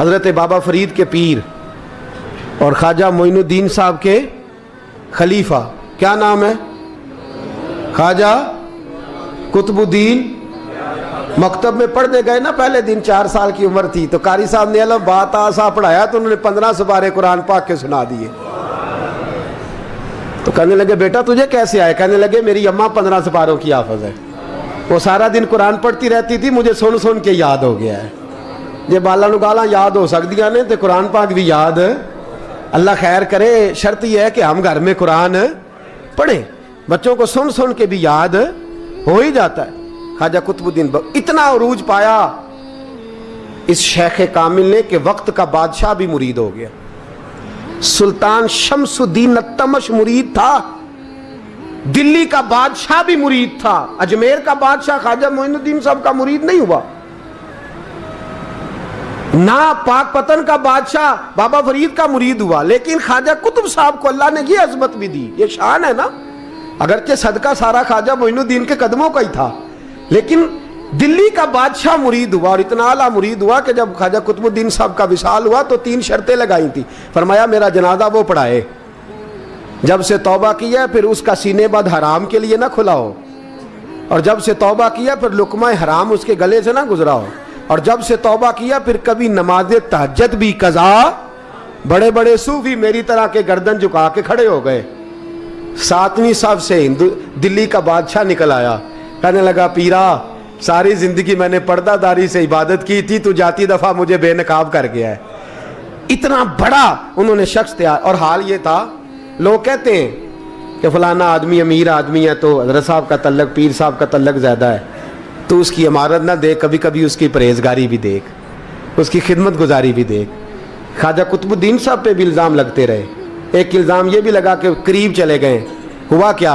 हज़रत बाबा फरीद के पीर और ख्वाजा मोइनुद्दीन साहब के खलीफा। क्या नाम है? ख्वाजा कुतुबुद्दीन मकतब में पढ़ने गए ना पहले दिन, चार साल की उम्र थी। तो कारी साहब ने अलग बात आसा पढ़ाया तो उन्होंने पंद्रह सुबारे कुरान पाक के सुना दिए। तो कहने लगे, बेटा, तुझे कैसे आए? कहने लगे, मेरी अम्मा पंद्रह सुपारों की आफज है। वो सारा दिन कुरान पढ़ती रहती थी, मुझे सुन सुन के याद हो गया है। जे बाला गाला याद हो सकती ने तो कुरान पाक भी याद अल्लाह खैर करे शर्त यह है कि हम घर में कुरान पढ़ें बच्चों को सुन सुन के भी याद हो ही जाता है खाजा कुतुबुद्दीन इतना अरूज पाया इस शेख कामिल ने कि वक्त का बादशाह भी मुरीद हो गया सुल्तान शमसुद्दीन तमश मुरीद था दिल्ली का बादशाह भी मुरीद था अजमेर का बादशाह खाजा मोइनुद्दीन साहब का मुरीद नहीं हुआ ना पाक पतन का बादशाह बाबा फरीद का मुरीद हुआ, लेकिन ख्वाजा कुतुब साहब को अल्लाह ने ये अजमत भी दी, ये शान है ना? अगरचे सदका सारा ख्वाजा मोइनुद्दीन के कदमों का ही था, लेकिन दिल्ली का बादशाह मुरीद हुआ और इतना आला मुरीद हुआ कि जब ख्वाजा कुतुबुद्दीन साहब का विशाल हुआ तो तीन शर्तें लगाई थी। फरमाया, मेरा जनाजा वो पढ़ाए, जब से तौबा किया फिर उसका सीने बद हराम के लिए ना खुला हो और जब से तौबा किया, फिर लुकमा हराम उसके गले से ना गुजरा हो और जब से तौबा किया, फिर कभी नमाज़ तहजत भी, कजा बड़े बड़े सूफी मेरी तरह के गर्दन झुका के खड़े हो गए। सातवीं सबसे हिंदू, दिल्ली का बादशाह निकल आया। कहने लगा, पीरा, सारी ज़िंदगी मैंने पर्दादारी से इबादत की थी, तू जाती दफ़ा मुझे बेनकाब कर गया है। इतना बड़ा उन्होंने शख्स तैयार, और हाल ये था, लोग कहते हैं कि फलाना आदमी अमीर आदमी है तो हज़रत साहब का तल्लक, पीर साहब का तल्लक ज़्यादा है। तो उसकी इमारत ना देख कभी कभी उसकी परहेजगारी भी देख, उसकी खिदमत गुजारी भी देख। ख्वाजा कुतुबुद्दीन साहब पे भी इल्ज़ाम लगते रहे। एक इल्ज़ाम ये भी लगा कि करीब चले गए। हुआ क्या?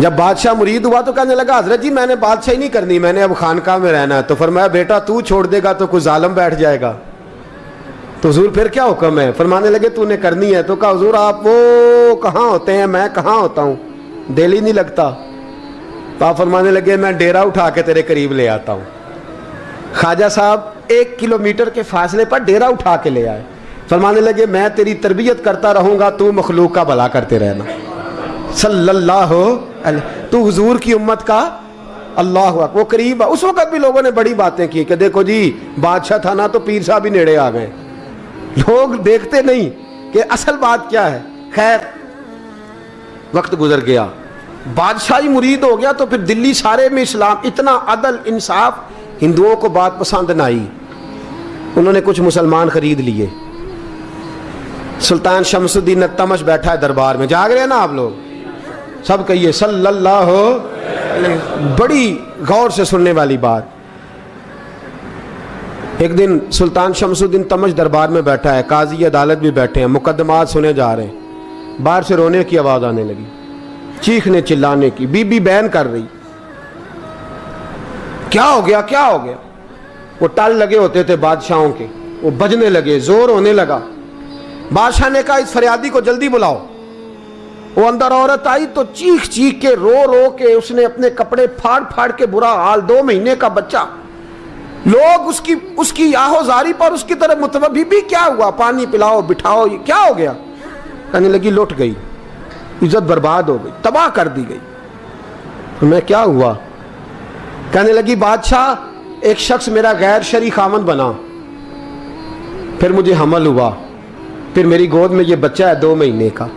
जब बादशाह मुरीद हुआ तो कहने लगा, हज़रत जी, मैंने बादशाही नहीं करनी, मैंने अब खानका में रहना है। तो फरमाया, बेटा, तू छोड़ देगा तो कुछ जालम बैठ जाएगा। तो हजूर फिर क्या हुक्म है? फरमाने लगे, तूने करनी है। तो कहा, हजूर, आप वो कहाँ होते हैं? मैं कहाँ होता हूँ? दिल ही नहीं लगता। तो आप फरमाने लगे, मैं डेरा उठा के तेरे करीब ले आता हूँ। ख्वाजा साहब एक किलोमीटर के फासले पर डेरा उठा के ले आए। फरमाने लगे, मैं तेरी तरबियत करता रहूँगा, तू मखलूक का भला करते रहना। सल्लल्लाहु तू हुजूर की उम्मत का अल्लाह वो करीब, उस वक्त भी लोगों ने बड़ी बातें की कि देखो जी, बादशाह था ना तो पीर साहब भी नेड़े आ गए। लोग देखते नहीं कि असल बात क्या है। खैर, वक्त गुजर गया। बादशाही मुरीद हो गया तो फिर दिल्ली सारे में इस्लाम, इतना अदल, इंसाफ, हिंदुओं को बात पसंद ना आई। उन्होंने कुछ मुसलमान खरीद लिए। सुल्तान शमसुद्दीन तमश बैठा है दरबार में। जाग रहे हैं ना आप लोग? सब कहिए, सल्लल्लाहु बड़ी गौर से सुनने वाली बात। एक दिन सुल्तान शमसुद्दीन तमश दरबार में बैठा है, काजी अदालत भी बैठे हैं, मुकदमात सुने जा रहे हैं। बाहर से रोने की आवाज़ आने लगी। चीखने चिल्लाने की, बीबी बैन कर रही। क्या हो गया, क्या हो गया? वो टल लगे होते थे बादशाहों के, वो बजने लगे, ज़ोर होने लगा। बादशाह ने कहा, इस फरियादी को जल्दी बुलाओ। वो अंदर औरत आई तो चीख चीख के रो रो के, उसने अपने कपड़े फाड़ फाड़ के बुरा हाल, दो महीने का बच्चा। लोग उसकी उसकी आहोजारी पर उसकी तरफ़ मुतवबी भी क्या हुआ? पानी पिलाओ, बिठाओ, ये क्या हो गया? कहने लगी, लुट गई। इज़्ज़त बर्बाद हो गई, तबाह कर दी गई। तो मैं क्या हुआ? कहने लगी, बादशाह, एक शख्स मेरा गैर शरी खामन बना। फिर मुझे हमल हुआ। फिर मेरी गोद में ये बच्चा है दो महीने का।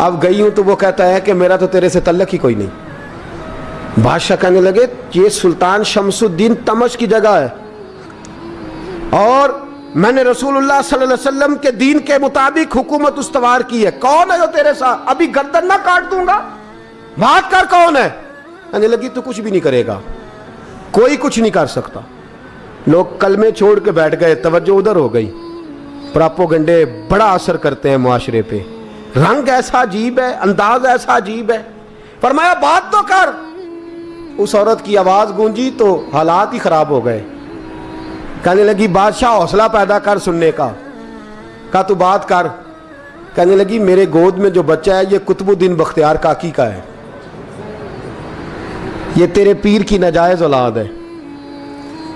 अब गई हूँ तो वो कहता है कि मेरा तो तेरे से तल्लक ही कोई नहीं। बादशाह कहने लगे, ये सुल्तान शमसुद्दीन तमश की जगह है। और मैंने रसूलुल्लाह सल्लल्लाहु अलैहि वसल्लम के दीन के मुताबिक हुकूमत उस्तवार की है। कौन है जो तेरे साथ अभी गर्दन ना काट दूँगा? बात कर कौन है? कहने लगी, तू कुछ भी नहीं करेगा। कोई कुछ नहीं कर सकता। लोग कलमे छोड़ के बैठ गए, तवज्जो उधर हो गई। प्रापोगंडे बड़ा असर करते हैं मुआशरे पे। रंग ऐसा अजीब है, अंदाज ऐसा अजीब है। फरमाया, बात तो कर। उस औरत की आवाज़ गूंजी तो हालात ही खराब हो गए। कहने लगी, बादशाह, हौसला पैदा कर सुनने का। कहा तू बात कर? कहने लगी, मेरे गोद में जो बच्चा है, ये कुतुबुद्दीन बख्तियार काकी का है। ये तेरे पीर की नाजायज औलाद है।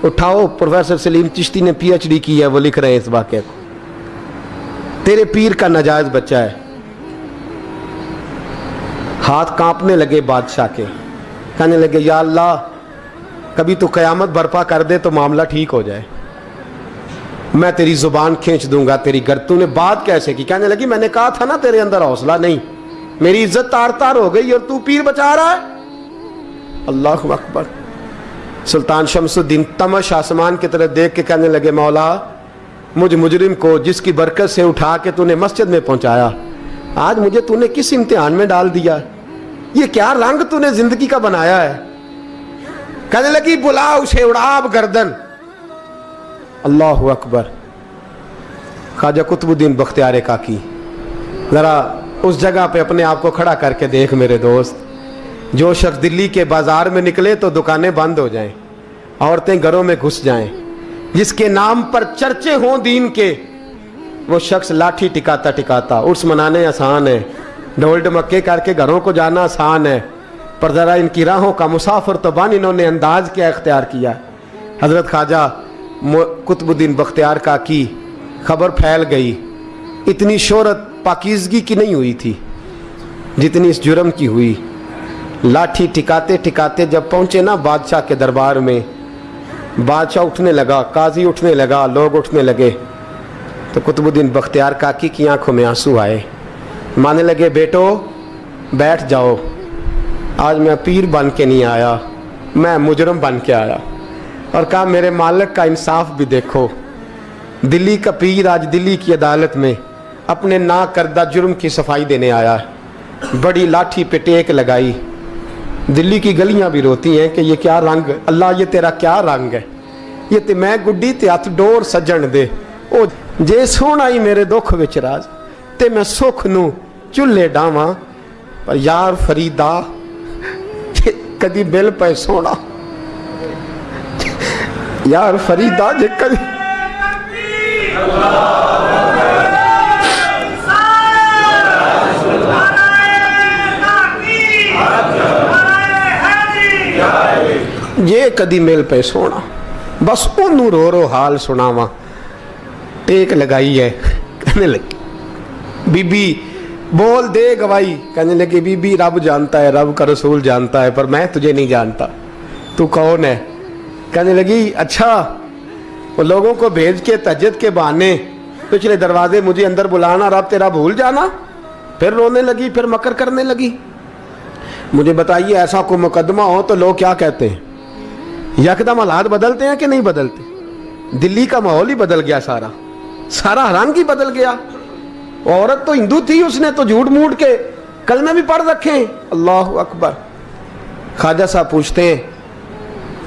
उठाओ, प्रोफेसर सलीम चिश्ती ने पीएचडी की है, वो लिख रहे हैं इस वाक्य को। तेरे पीर का नजायज बच्चा है। हाथ कांपने लगे बादशाह के। कहने लगे, या अल्लाह कभी तो कयामत बर्पा कर दे तो मामला ठीक हो जाए। मैं तेरी ज़ुबान खींच दूँगा, तेरी गर तूने बात कैसे की? कहने लगी, मैंने कहा था ना तेरे अंदर हौसला नहीं। मेरी इज़्ज़त तार तार हो गई और तू पीर बचा रहा है। अल्लाह अकबर। सुल्तान शमसुद्दीन तमश आसमान की तरफ़ देख के कहने लगे, मौला, मुझ मुजरिम को जिसकी बरकत से उठा के तूने मस्जिद में पहुँचाया, आज मुझे तूने किस इम्तिहान में डाल दिया? ये क्या रंग तूने ज़िंदगी का बनाया है? कहने लगी बुला उसे उड़ाब गर्दन. अल्लाह अकबर। ख्वाजा कुतुबुद्दीन बख्तियार काकी ज़रा उस जगह पे अपने आप को खड़ा करके देख मेरे दोस्त। जो शख्स दिल्ली के बाज़ार में निकले तो दुकानें बंद हो जाएँ, औरतें घरों में घुस जाएँ। जिसके नाम पर चर्चे हों दीन के, वो शख्स लाठी टिकाता टिकाता उर्स मनाने आसान है। ढोल डमक्के करके घरों को जाना आसान है। पर ज़रा इनकी राहों का मुसाफर तो बन इन्होंने अंदाज क्या, इख्तियार किया। हज़रत ख्वाजा कुतुबुद्दीन बख्तियार का की खबर फैल गई। इतनी शोहरत पाकिजगी की नहीं हुई थी, जितनी इस जुर्म की हुई। लाठी टिकाते टिकाते जब पहुँचे ना बादशाह के दरबार में, बादशाह उठने लगा, काजी उठने लगा, लोग उठने लगे। तो कुतुबुद्दीन बख्तियार काकी की आँखों में आँसू आए। माने लगे, बेटो, बैठ जाओ। आज मैं पीर बन के नहीं आया, मैं मुजरम बन के आया। और कहा, मेरे मालिक का इंसाफ भी देखो। दिल्ली का पीर आज दिल्ली की अदालत में अपने ना करदा जुर्म की सफ़ाई देने आया। है बड़ी लाठी पे टेक लगाई। दिल्ली की गलियाँ भी रोती हैं कि ये क्या रंग, अल्लाह ये तेरा क्या रंग है? ये ते मैं गुड्डी ते हथ डोर सजन दे। ओ, जे सोना ही मेरे दुख विच राज, ते मैं सुख नू चुल्हे डावां। पर यार फरीदा कदी बिल पे सोना। यार फरीदा जे कदी जे कदी मिल पे सोना। बस ओनू रो रो हाल सुनावा। टेक लगाई है कहने लगी, बीबी बोल दे गवाही कहने लगी, बीबी, रब जानता है, रब का रसूल जानता है, पर मैं तुझे नहीं जानता। तू कौन है? कहने लगी अच्छा वो लोगों को भेज के, तजद के बहाने, पिछले दरवाजे मुझे अंदर बुलाना, रब तेरा भूल जाना। फिर रोने लगी, फिर मकर करने लगी। मुझे बताइए, ऐसा कोई मुकदमा हो तो लोग क्या कहते हैं? यकदम हालात बदलते हैं कि नहीं बदलते? दिल्ली का माहौल ही बदल गया सारा। सारा रंग ही बदल गया। औरत तो हिंदू थी उसने तो झूठ मूठ के कल में भी पढ़ रखे अल्लाह अकबर। ख्वाजा साहब पूछते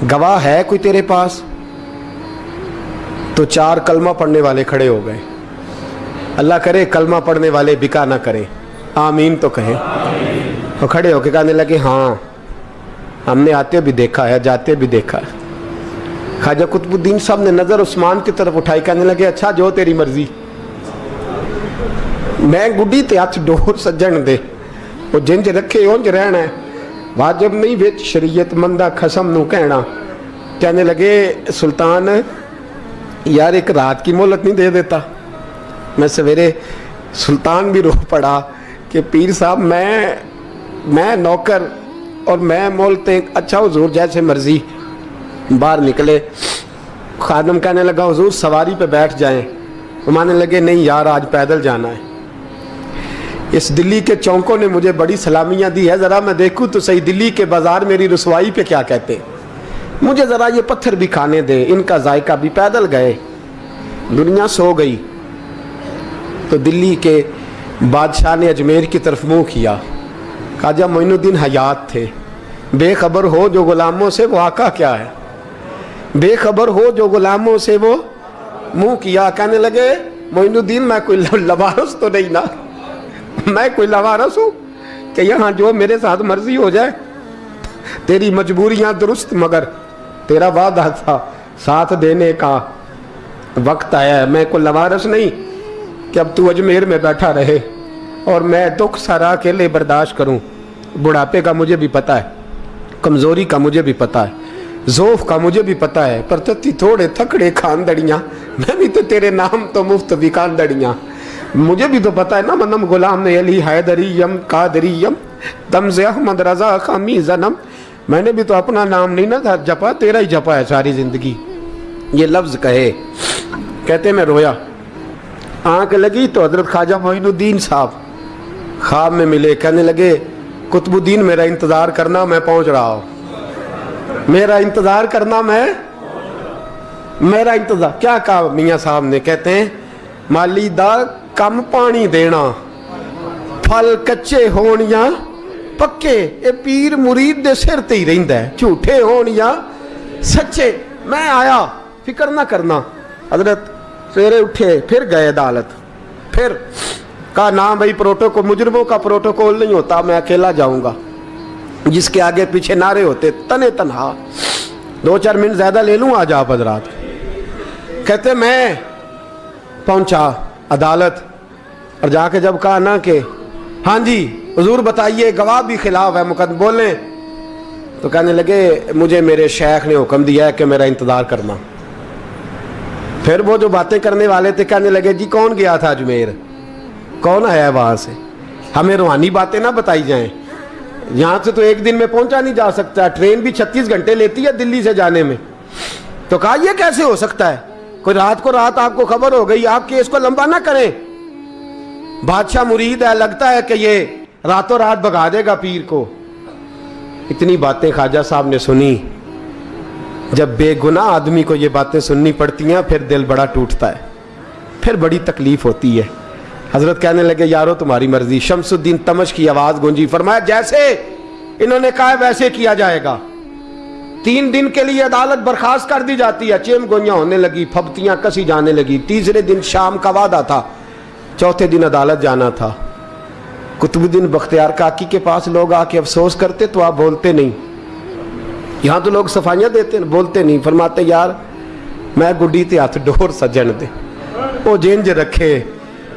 गवाह है कोई तेरे पास? तो चार कलमा पढ़ने वाले खड़े हो गए। अल्लाह करे, कलमा पढ़ने वाले बिका ना करें। आमीन तो कहें। तो खड़े होके कहने लगे हाँ हमने आते भी देखा है, जाते भी देखा है। ख्वाजा कुतुबुद्दीन साहब ने नज़र उस्मान की तरफ़ उठाई, कहने लगे अच्छा जो तेरी मर्ज़ी। मैं गुड्डी ते हथ डोर सज्जन दे। वो जिंज रखे, उंज रहना है। वाजब नहीं बिच शरीयत मंदा खसम नु कहना। कहने लगे, सुल्तान, यार एक रात की मोहलत नहीं दे देता। मैं सवेरे सुल्तान भी रो पड़ा कि पीर साहब, मैं मैं नौकर और मैं मोलते अच्छा हजूर जैसे मर्ज़ी। बाहर निकले। खादम कहने लगा, हजूर, सवारी पे बैठ जाएँ। मानने लगे, नहीं यार, आज पैदल जाना है। इस दिल्ली के चौंकों ने मुझे बड़ी सलामियाँ दी है। ज़रा मैं देखूँ तो सही, दिल्ली के बाज़ार मेरी रसवाई पे क्या कहते मुझे ज़रा ये पत्थर भी खाने दे, इनका जायका भी पैदल गए। दुनिया सो गई। तो दिल्ली के बादशाह ने अजमेर की तरफ़ मुँह किया। खाजा मोइनुद्दीन हयात थे। बेखबर हो जो गुलामों से वो आका क्या है? बेखबर हो जो गुलामों से वो मुँह किया। कहने लगे, मोइनुद्दीन, मैं कोई लवारस तो नहीं ना। मैं कोई लवारस हूँ कि यहाँ जो मेरे साथ मर्ज़ी हो जाए। तेरी मजबूरियाँ दुरुस्त, मगर तेरा वादा था साथ देने का। वक्त आया है, मैं कोई लवारस नहीं कि अब तू अजमेर में बैठा रहे और मैं दुख सारा अकेले बर्दाश्त करूँ। बुढ़ापे का मुझे भी पता है, कमज़ोरी का मुझे भी पता है, जोफ का मुझे भी पता है, पर थोड़े थकड़े खानदड़ियाँ, मैं भी तो तेरे नाम तो मुफ़्त भी खानदड़ियाँ। मुझे भी तो पता है ना मनम गुलाम ने अली हैदरी यम, कादरी यम, तमज अहमद रजा खमी जन्म मैंने भी तो अपना नाम नहीं ना था, जपा, तेरा ही जपा है सारी ज़िंदगी। ये लफ्ज कहे। कहते मैं रोया। आँख लगी तो हज़रत ख्वाजा मोइनुद्दीन साहब ख्वाब में मिले। कहने लगे, कुतुबुद्दीन, मेरा इंतज़ार करना मैं पहुँच रहा हूँ। मेरा इंतज़ार करना मैं, मेरा इंतज़ार, क्या कहा मियाँ साहब ने? कहते हैं, माली दा कम पानी देना। फल कच्चे या पक्के पीर मुरीद दे सिर ते ही रहिंदा है। झूठे होन या सच्चे। मैं आया, फ़िक्र ना करना। हज़रत सवेरे उठे, फिर गए अदालत। फिर कहा, ना भाई, प्रोटोकॉल, मुजरमों का प्रोटोकॉल नहीं होता, मैं अकेला जाऊँगा। जिसके आगे पीछे नारे होते, तने तनहा। दो चार मिनट ज़्यादा ले लूँ आज आप हजरात? कहते, मैं पहुँचा। अदालत। और जाके जब कहा ना कि हाँ जी, हजूर बताइए, गवाह भी खिलाफ है, मुकदम बोले। तो कहने लगे, मुझे मेरे शेख ने हुक्म दिया है कि मेरा इंतज़ार करना। फिर वो जो बातें करने वाले थे, कहने लगे, जी, कौन गया था अजमेर? कौन आया वहाँ से? हमें रूहानी बातें ना बताई जाएँ। यहाँ से तो एक दिन में पहुँचा नहीं जा सकता। ट्रेन भी छत्तीस घंटे लेती है दिल्ली से जाने में। तो कहा यह कैसे हो सकता है? कोई रात को रात आपको खबर हो गई, आप केस को लंबा ना करें। बादशाह मुरीद है, लगता है कि ये रातों रात भगा देगा पीर को। इतनी बातें ख्वाजा साहब ने सुनी। जब बेगुनाह आदमी को ये बातें सुननी पड़ती हैं, फिर दिल बड़ा टूटता है। फिर बड़ी तकलीफ़ होती है। हज़रत कहने लगे, यारो, तुम्हारी मर्ज़ी। शमसुद्दीन तमश की आवाज़ गूंजी, फरमाया, जैसे इन्होंने कहा वैसे किया जाएगा। तीन दिन के लिए अदालत बर्खास्त कर दी जाती है। चेम गोइयाँ होने लगी, फबतियाँ कसी जाने लगी। तीसरे दिन शाम का वादा था। चौथे दिन अदालत जाना था। कुतुबुद्दीन बख्तियार काकी के पास लोग आके अफसोस करते तो आप बोलते नहीं। यहाँ तो लोग सफाइयाँ देते बोलते नहीं। फरमाते, यार, मैं गुड्डी ते हथ डोर सजन दे। वो जेंज रखे,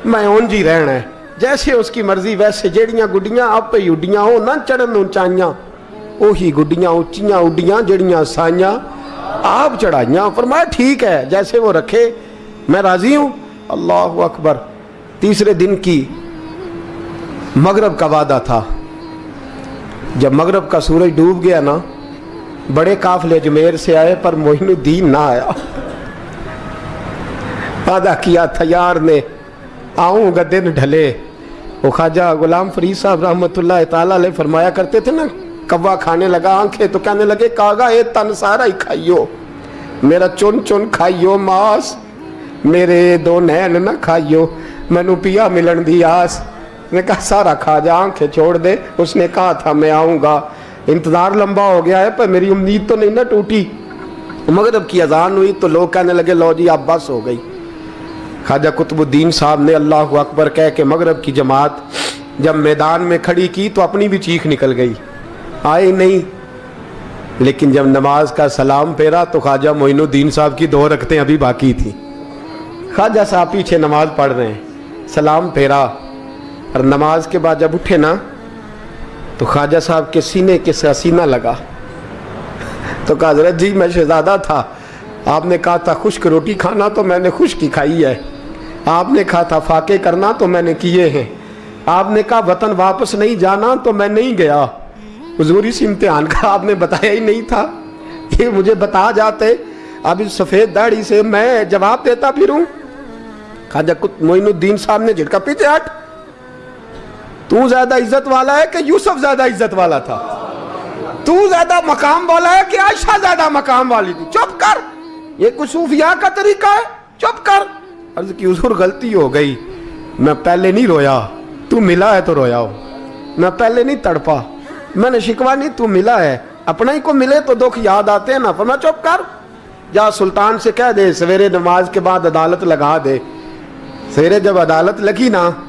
मैं उंज ही रहना है। जैसे उसकी मर्ज़ी, वैसे जड़ियाँ गुड्डियाँ आप ही उड्डियाँ हो ना चढ़न उचाइयाँ ਉਹੀ गुड्डियाँ उचियाँ उड्डियाँ जड़ियाँ साइयाँ आप चढ़ाइयाँ। फरमाया ठीक है, जैसे वो रखे, मैं राज़ी हूँ। अल्लाह अकबर। तीसरे दिन की मगरब का वादा था। जब मगरब का सूरज डूब गया ना, बड़े काफले अजमेर से आए, पर मोहिनुद्दीन ना आया। वादा किया था, यार ने, आऊँगा दिन ढले। वो ख्वाजा गुलाम फरीद साहब रहमत ताला फरमाया करते थे ना कौवा खाने लगा आँखें तो कहने लगे, कागा, ये तन सारा ही खाइयो। मेरा चुन चुन खाइयो, मास। मेरे दो नैन ना खाइयो। मैनू पिया मिलन दी आस। ने कहा, सारा खा जा, आँखें छोड़ दे। उसने कहा था, मैं आऊँगा। इंतज़ार लंबा हो गया है, पर मेरी उम्मीद तो नहीं ना टूटी। मगरब की अजान हुई तो लोग कहने लगे, लो जी, आप बस हो गई। ख्वाजा कुतुबुद्दीन साहब ने अल्लाह अकबर कह के मगरब की जमात जब मैदान में खड़ी की तो अपनी भी चीख निकल गई। आए नहीं। लेकिन जब नमाज़ का सलाम फेरा तो ख्वाजा मोइनुद्दीन साहब की दो रखते अभी बाकी थी। ख्वाजा साहब पीछे नमाज़ पढ़ रहे हैं, सलाम फेरा। और नमाज़ के बाद जब उठे ना तो ख्वाजा साहब के सीने के सीना लगा। तो कहा, हज़रत जी, मैं शहजादा था। आपने कहा था, खुश्क रोटी खाना तो मैंने खुश्क ही खाई है। आपने कहा था, फाके करना तो मैंने किए हैं। आपने कहा, वतन वापस नहीं जाना तो मैं नहीं गया। हजूर इस इम्तिहान का आपने बताया ही नहीं था। ये मुझे बता जाते अब इस सफ़ेद दाढ़ी से मैं जवाब देता फिरूं खाजा मोइनुद्दीन साहब ने झिड़का पीछे हट तू ज़्यादा इज़्ज़त वाला है कि यूसुफ ज़्यादा इज़्ज़त वाला था? तू ज़्यादा मकाम वाला है कि आयशा ज़्यादा मकाम वाली थी? चुप कर। ये कुछ सूफिया का तरीका है। चुप कर। अर्ज़ की हजूर, गलती हो गई। मैं पहले नहीं रोया। तू मिला है तो रोया हो। मैं पहले नहीं तड़पा। मैंने शिकवा नहीं, तू मिला है। अपना ही को मिले तो दुख याद आते हैं ना। पर मैं चुप कर। जा सुल्तान से कह दे, सवेरे नमाज़ के बाद अदालत लगा दे। सवेरे जब अदालत लगी ना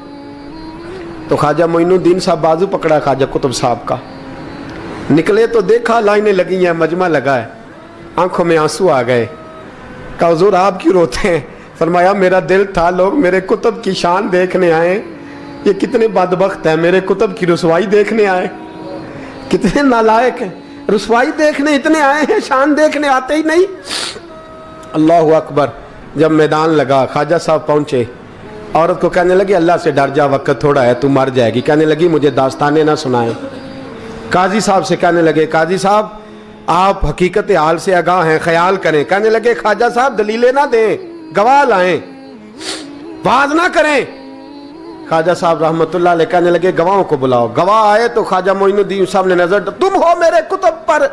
तो ख्वाजा मोइनुद्दीन साहब बाजू पकड़ा, ख्वाजा कुतुब साहब का। निकले तो देखा, लाइनें लगी हैं, मजमा लगा है। आँखों में आँसू आ गए। का हजूर, आप क्यों रोते हैं? फरमाया, मेरा दिल था, लोग मेरे कुतुब की शान देखने आए। ये कितने बदबख्त हैं, मेरे कुतुब की रसवाई देखने आए। कितने नालायक हैं। रसवाई देखने इतने आए हैं, शान देखने आते ही नहीं। अल्लाह अकबर, जब मैदान लगा, ख्वाजा साहब पहुँचे, औरत को कहने लगी, अल्लाह से डर जा, वक्त थोड़ा है, तू मर जाएगी। कहने लगी, मुझे दास्ताने ना सुनाए। काजी साहब से कहने लगे, काजी साहब, आप हकीकत हाल से आगाह हैं, ख्याल करें। कहने लगे, ख्वाजा साहब, दलीलें ना दें, गवाह लाएँ। वाज ना करें। ख्वाजा साहब अलैह कहने लगे, गवाहों को बुलाओ। गवाह आए तो ख्वाजा मोइनुद्दीन साहब ने नज़र, तुम हो मेरे कुतुब पर।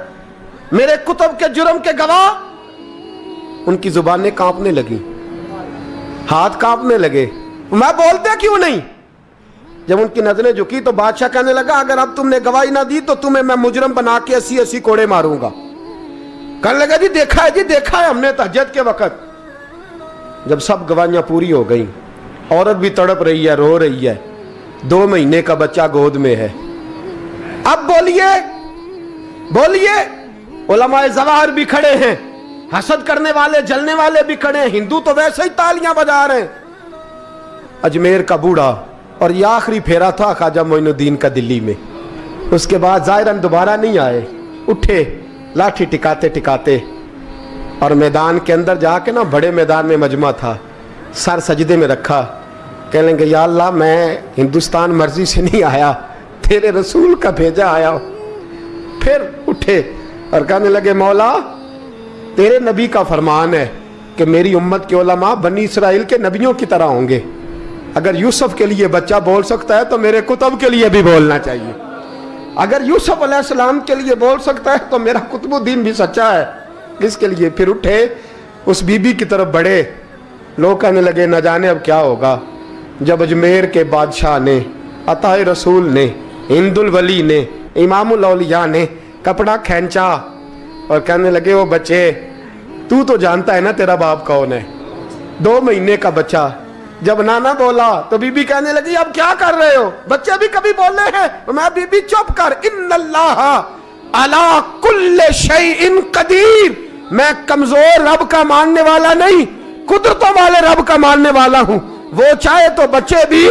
मेरे कुतुब के जुर्म के गवाह। उनकी जुबानें कांपने लगी। हाथ कांपने लगे। मैं बोलते क्यों नहीं? जब उनकी नज़रें झुकी तो बादशाह कहने लगा, अगर अब तुमने गवाही ना दी तो तुम्हें मैं मुजरम बना के अस्सी अस्सी कोड़े मारूँगा। कहने लगा, जी देखा है, जी देखा है हमने तहजद के वक्त। जब सब गवाहियाँ पूरी हो गई औरत भी तड़प रही है, रो रही है। दो महीने का बच्चा गोद में है। अब बोलिए बोलिए जवाहर भी खड़े हैं, हसद करने वाले, जलने वाले भी खड़े हैं। हिंदू तो वैसे ही तालियाँ बजा रहे हैं। अजमेर का बूढ़ा, और ये आखिरी फेरा था ख्वाजा मोइनुद्दीन का दिल्ली में। उसके बाद जायरन दोबारा नहीं आए। उठे, लाठी टिकाते टिकाते, और मैदान के अंदर जाके ना बड़े मैदान में मजमा था। सर सजदे में रखा। कह लेंगे या अल्लाह, मैं हिंदुस्तान मर्ज़ी से नहीं आया, तेरे रसूल का भेजा आया फिर उठे और कहने लगे, मौला, तेरे नबी का फरमान है कि मेरी उम्मत के ओलमा बनी इसराइल के नबियों की तरह होंगे। अगर यूसुफ के लिए बच्चा बोल सकता है तो मेरे कुतुब के लिए भी बोलना चाहिए। अगर यूसुफ अलैहिस्सलाम के लिए बोल सकता है तो मेरा कुतुबुद्दीन भी सच्चा है। इसके लिए फिर उठे, उस बीबी की तरफ़ बढ़े। लोग कहने लगे, न जाने अब क्या होगा। जब अजमेर के बादशाह ने, अताए रसूल ने हिंदुल वली ने औलिया ने कपड़ा खींचा और कहने लगे वो बच्चे, तू तो जानता है ना तेरा बाप कौन है? दो महीने का बच्चा जब नाना बोला तो बीबी कहने लगी, अब क्या कर रहे हो? बच्चे भी कभी बोले हैं। मैं बीबी, चुप कर। इन अला इन कदीर। मैं कमज़ोर रब का मानने वाला नहीं, कुदरतों वाले रब का मानने वाला हूँ। वो चाहे तो बच्चे भी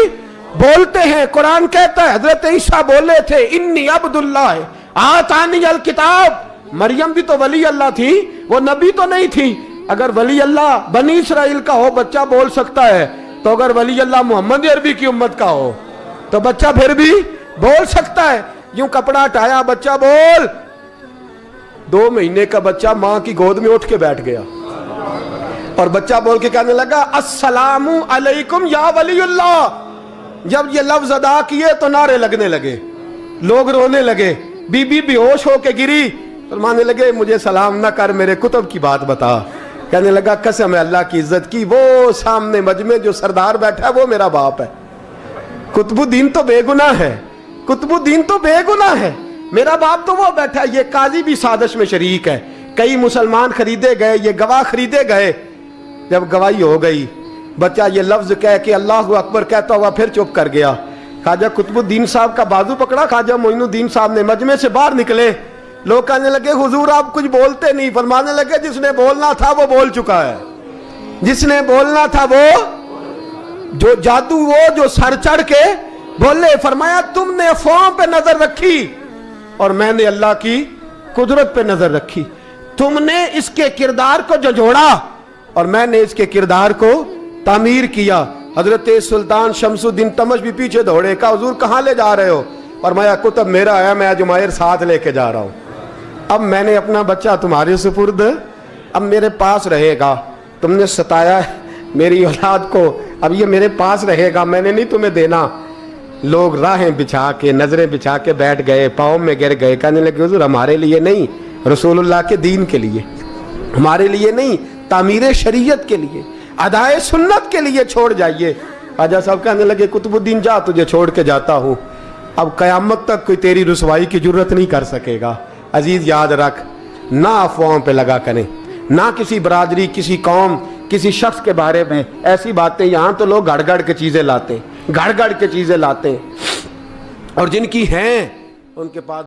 बोलते हैं, कुरान कहता है, हज़रत ईसा बोले थे, इन्नी अब्दुल्ला है आतानी अल किताब। मरियम भी तो वली अल्लाह थी, वो नबी तो नहीं थी। अगर वली अल्लाह बनी इसराइल का हो, बच्चा बोल सकता है। तो अगर वली अल्लाह मोहम्मद अरबी की उम्मत का हो तो बच्चा फिर भी बोल सकता है। यूँ कपड़ा हटाया बच्चा बोल। दो महीने का बच्चा माँ की गोद में उठ के बैठ गया। और बच्चा बोल के कहने लगा, अस्सलामु अलैकुम या वलीउल्लाह जब ये लफ्ज अदा किए तो नारे लगने लगे, लोग रोने लगे, बीबी बेहोश होके गिरी। फरमाने लगे, मुझे सलाम ना कर, मेरे कुतुब की बात बता। कहने लगा, कसम है अल्लाह की इज़्ज़त की, वो सामने मजमे जो सरदार बैठा है, वो मेरा बाप है। कुतुबुद्दीन तो बेगुना है, कुतुबुद्दीन तो बेगुना है। मेरा बाप तो वो बैठा है, ये काजी भी साजिश में शरीक है। कई मुसलमान खरीदे गए, ये गवाह खरीदे गए जब गवाही हो गई, बच्चा ये लफ्ज कह के अल्लाह अकबर कहता हुआ फिर चुप कर गया। खाजा कुतुबुद्दीन साहब का बाजू पकड़ा खाजा मोइनुद्दीन साहब ने मजमे से बाहर निकले। लोग कहने लगे, हुजूर, आप कुछ बोलते नहीं। फरमाने लगे, जिसने बोलना था वो बोल चुका है। जिसने बोलना था वो, जो जादू वो, जो सर चढ़ के बोले, फरमाया, तुमने अफवाहों पे नज़र रखी और मैंने अल्लाह की कुदरत पे नज़र रखी। तुमने इसके किरदार को जो जोड़ा और मैंने इसके किरदार को तामीर किया। हज़रत सुल्तान शमसुद्दीन तमश भी पीछे दौड़े का हजूर, कहाँ ले जा रहे हो? और मैं कुतुब मेरा आया मैं अजमायर साथ लेके जा रहा हूँ। अब मैंने अपना बच्चा तुम्हारे सुपुर्द, अब मेरे पास रहेगा। तुमने सताया मेरी औलाद को, अब ये मेरे पास रहेगा, मैंने नहीं तुम्हें देना। लोग राहें बिछा के, नज़रें बिछा के बैठ गए, पाँव में गिर गए, कहने लगे, हजूर, हमारे लिए नहीं, रसूलुल्लाह के दीन के लिए, हमारे लिए नहीं तामीर शरीयत के लिए, अदाए सुन्नत के लिए छोड़ जाइए। आजा साहब कहने लगे, कुतुबुद्दीन, जा तुझे छोड़ के जाता हूँ। अब कयामत तक कोई तेरी रसवाई की ज़रूरत नहीं कर सकेगा। अज़ीज़, याद रख, ना अफवाहों पे लगा करें, ना किसी बरादरी, किसी कौम, किसी शख्स के बारे में। ऐसी बातें, यहाँ तो लोग गड़ गड़ के चीज़ें लाते गड़ गड़ के चीज़ें लाते। और जिनकी हैं, उनके पास